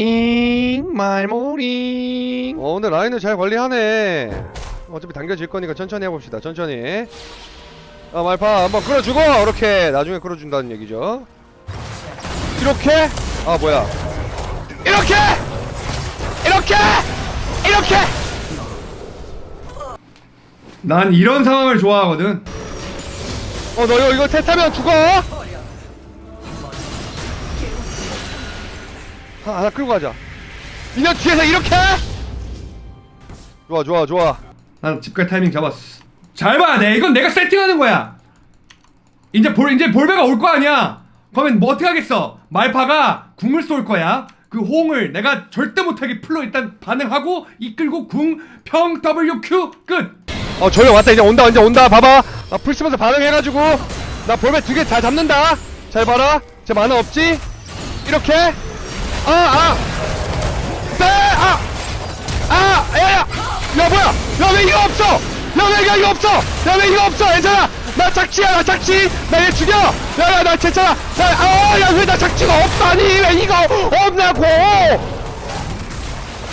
잉 말모링 어 오늘 라인을 잘 관리하네. 어차피 당겨질 거니까 천천히 해봅시다 천천히. 아 말파 한번 끌어주고 이렇게 나중에 끌어준다는 얘기죠. 이렇게? 아 뭐야. 이렇게! 이렇게! 이렇게! 난 이런 상황을 좋아하거든. 어너 이거 이거 테타면 죽어 하나 끌고 가자 민현 뒤에서 이렇게 좋아 좋아 좋아 난 집갈 타이밍 잡았어. 잘 봐, 내 이건 내가 세팅하는 거야. 이제 볼 이제 볼베가 올 거 아니야. 그러면 뭐 어떻게 하겠어? 말파가 궁을 쏠 거야. 그 호응을 내가 절대 못하게 풀로 일단 반응하고 이끌고 궁 평 WQ 끝. 어 조용 왔다 이제 온다 이제 온다 봐봐 나 풀 쓰면서 반응해가지고 나 볼베 두 개 잘 잡는다 잘 봐라 제 만화 없지 이렇게 아아 네, 아! 아! 야야! 야 뭐야! 야 왜 이거 없어! 야 왜 이거 이거 없어! 야 왜 이거 없어! 괜찮아! 나 착취야 나 착취! 나얘 죽여! 야 야 나 괜찮아! 아야 왜 나 착취가 없다니! 왜 이거 없냐고!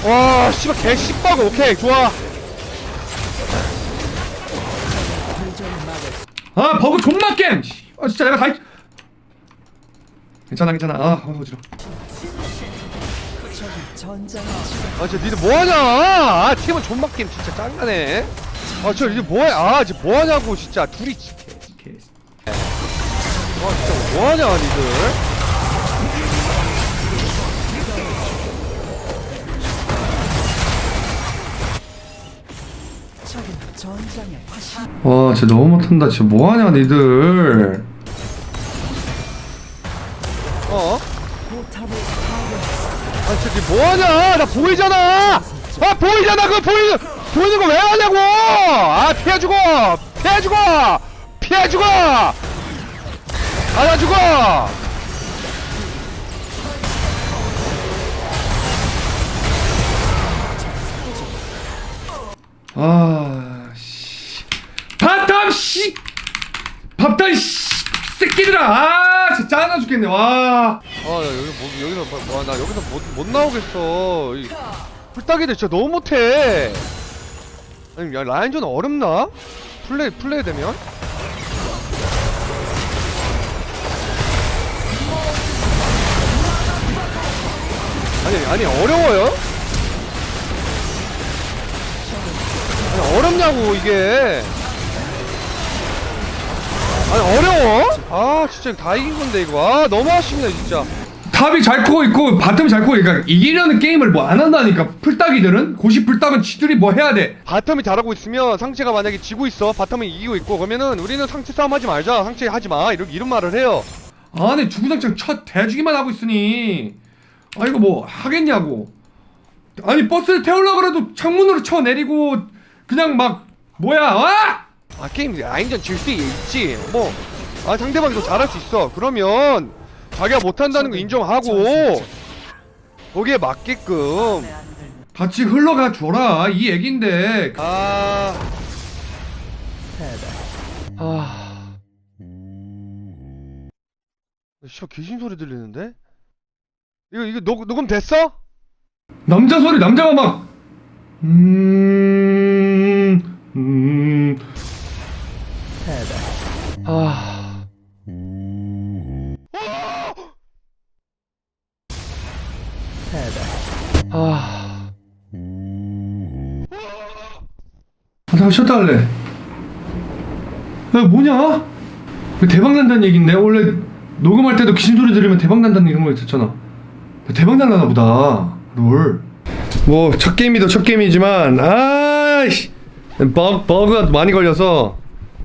와 씨발 개 씨빠고 오케이 좋아 아 버그 존나 겜. 씨, 아 진짜 내가 다. 했- 괜찮아 괜찮아. 아 어지러. 아 진짜 니들 뭐하냐 아 팀은 존맛 게임 진짜 짱나네 아 진짜 니들 뭐해 아 진짜 뭐하냐고 진짜 둘이 진짜 개. 아 진짜 뭐하냐 니들 와 진짜 너무 못한다. 진짜 뭐하냐 니들. 어? 아 진짜 니 뭐하냐 나 보이잖아 아 보이잖아 그거 보이는 보이는 거 왜 하냐고 아 피해 주고 피해 주고 피해 주고 안아주고 아, 씨. 바텀, 씨! 밥단, 씨! 새끼들아! 아, 진짜 짜증나 죽겠네, 와. 아, 야, 여기 뭐, 여기서 뭐, 와, 나 여기서 못, 못 나오겠어. 이 풀따기들 진짜 너무 못해. 아니, 야, 라인전 어렵나? 플레이, 플레이 되면? 아니, 아니, 어려워요? 아니, 어렵냐고, 이게. 아니, 어려워? 아, 진짜 다 이긴 건데, 이거. 아, 너무 아쉽네, 진짜. top이 잘 크고 있고, bottom이 잘 크고, 그러니까 이기려는 게임을 뭐 안 한다니까. 플딱이들은? 고시 플딱은 지들이 뭐 해야 돼. bottom이 잘하고 있으면 상체가 만약에 지고 있어 bottom이 이기고 있고 그러면은 우리는 상체 싸움 하지 말자 상체 하지 마 이런 이런 말을 해요 아니, 주구장창 첫 대주기만 하고 있으니. 아, 이거 뭐 하겠냐고. 아니, 버스를 태우려고 그래도 창문으로 쳐 내리고, 그냥 막, 뭐야, 와! 아 게임 라인전 질 수 있지 뭐 아 상대방이 더 잘할 수 있어 그러면 자기가 못한다는 거 인정하고 거기에 맞게끔 같이 흘러가 줘라. 이 얘긴데. 아... 아... 씨발 귀신 소리 들리는데? 이거 이거 녹, 녹음 됐어? 남자 소리 남자가 막 음... 음... 아, 나 쉬었다 할래. 야, 뭐냐? 이거 대박 난다는 얘긴데? 원래 녹음할 때도 귀신 소리 들으면 대박 난다는 이런 거 있었잖아. 대박 날라나 보다. 롤. 뭐, 첫 게임이도 첫 게임이지만, 아이씨. 버그, 버그가 많이 걸려서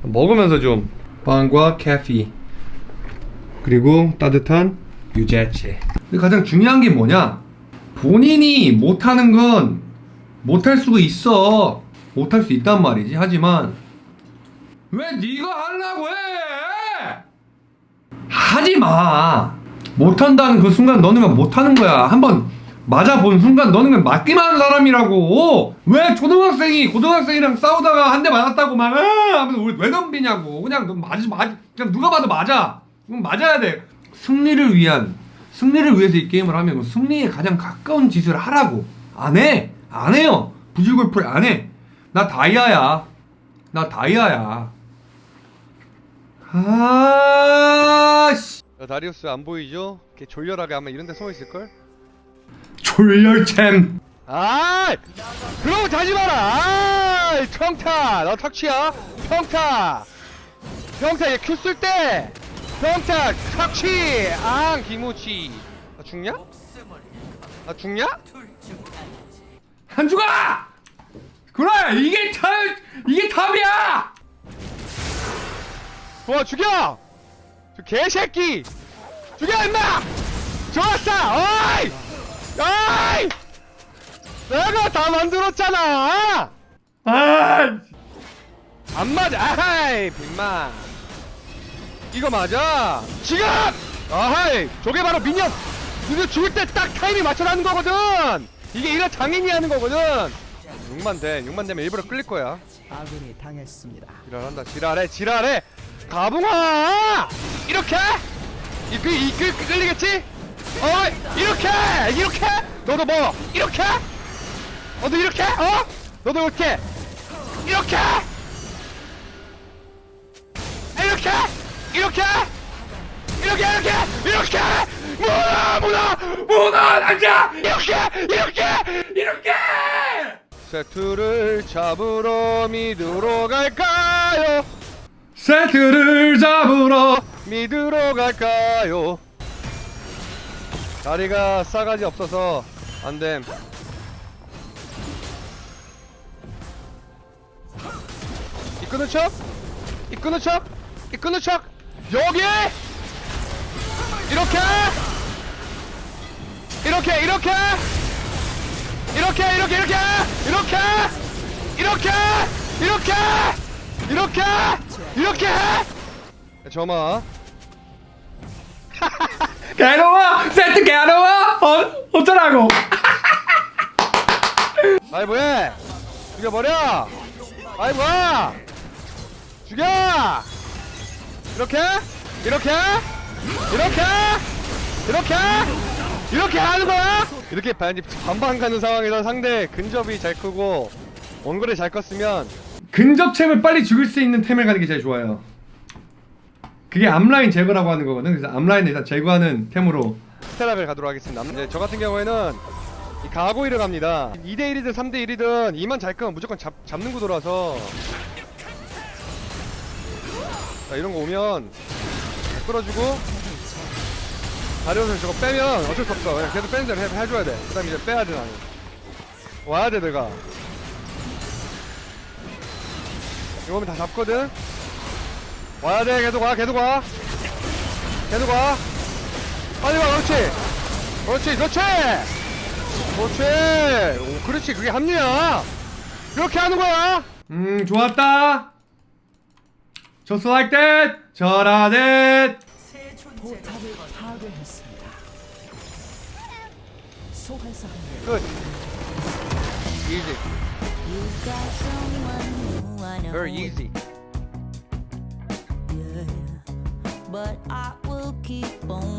먹으면서 좀. 빵과 커피. 그리고 따뜻한 유자차. 근데 가장 중요한 게 뭐냐? 본인이 못하는 건 못할 수가 있어. 못할 수 있단 말이지. 하지만 왜 네가 하려고 해? 하지 마. 못한다는 그 순간 너는 그냥 못하는 거야. 한번 맞아본 순간 너는 그냥 맞기만 하는 사람이라고. 왜 초등학생이 고등학생이랑 싸우다가 한 대 맞았다고 막 아! 하면서 우리 왜 덤비냐고. 그냥 너 맞, 맞, 그냥 누가 봐도 맞아. 그럼 맞아야 돼. 승리를 위한 승리를 위해서 이 게임을 하면 그 승리에 가장 가까운 짓을 하라고 안 해! 안 해요! 부질골프를 안 해! 나 다이아야 나 다이아야 아 씨 야, 다리우스 안 보이죠? 이렇게 졸렬하게 아마 이런 데 숨어 있을 걸? 졸렬챔 아! 거 자지 마라! 아! 평타! 너 턱치야? 평타! 평타 얘큐쓸 때! 평타! 턱치! 앙! 기무치! 나 죽냐? 나 죽냐? 안 죽어! 그래 이게 탑 이게 탑이야! 좋아 죽여! 저 개새끼! 죽여 임마! 좋았어! 어이! 어이! 내가 다 만들었잖아! 아안 맞아! 아하이! 빈마! 이거 맞아! 지금! 아하이! 저게 바로 미니언! 니네 죽을 때 딱 타이밍 맞춰라는 거거든! 이게 이런 장인이 하는 거거든! 6만 돼. 6만 되면 일부러 끌릴 거야. 아군이 당했습니다. 지랄한다 지랄해 지랄해! 가붕아! 이렇게? 이끌 이끌 끌리겠지? 어 이렇게! 이렇게? 너도 뭐? 이렇게? 너도 이렇게? 어? 너도 이렇게? 이렇게? 이렇게? 이렇게? 이렇게 이렇게? 이렇게? 문화 문화 문화 남자 이렇게 이렇게 이렇게 세트를 잡으러 미드로 갈까요? 세트를 잡으러 미드로 갈까요? 다리가 싸가지 없어서 안됨. 이끄는 척? 이끄는 척? 이끄는 척? 여기! 이렇게! 이렇게! 이렇게 이렇게 이렇게 이렇게! 이렇게! 이렇게! 이렇게! 이렇게! 이렇게 점아. 괴로워? 세트 괴로워? 어 어쩌라고? 아이 뭐해! 죽여버려! 아이 뭐야 죽여! 이렇게? 이렇게? 이렇게? 이렇게 이렇게 하는 거야? 이렇게 반지 반반 가는 상황에서 상대 근접이 잘 크고 원거리 잘 컸으면 근접챔을 빨리 죽일 수 있는 템을 가는 게 제일 좋아요. 그게 앞라인 제거라고 하는 거거든. 그래서 앞라인을 일단 제거하는 템으로. 스테락을 가도록 하겠습니다. 이제 저 같은 경우에는 이 가고이를 갑니다. 2대1이든 3대1이든 이만 잘 끄면 무조건 잡, 잡는 구도라서. 자 이런 거 오면 잘 끌어주고 다리오선 저거 빼면 어쩔 수 없어. 그냥 계속 빼는 대로 해, 해줘야 돼그 다음에 이제 빼야 돼 나는. 와야 돼 내가. 이거 오면 다 잡거든? 와야 돼 계속 와 계속 와. 계속 와. 빨리 와 그렇지. 그렇지 그렇지. 그렇지. 오, 그렇지 그게 합리야. 이렇게 하는 거야. 음 좋았다. just like 저라 that 포탑을 파괴했습니다. 소환사 Good. Easy. Very easy. But I will keep on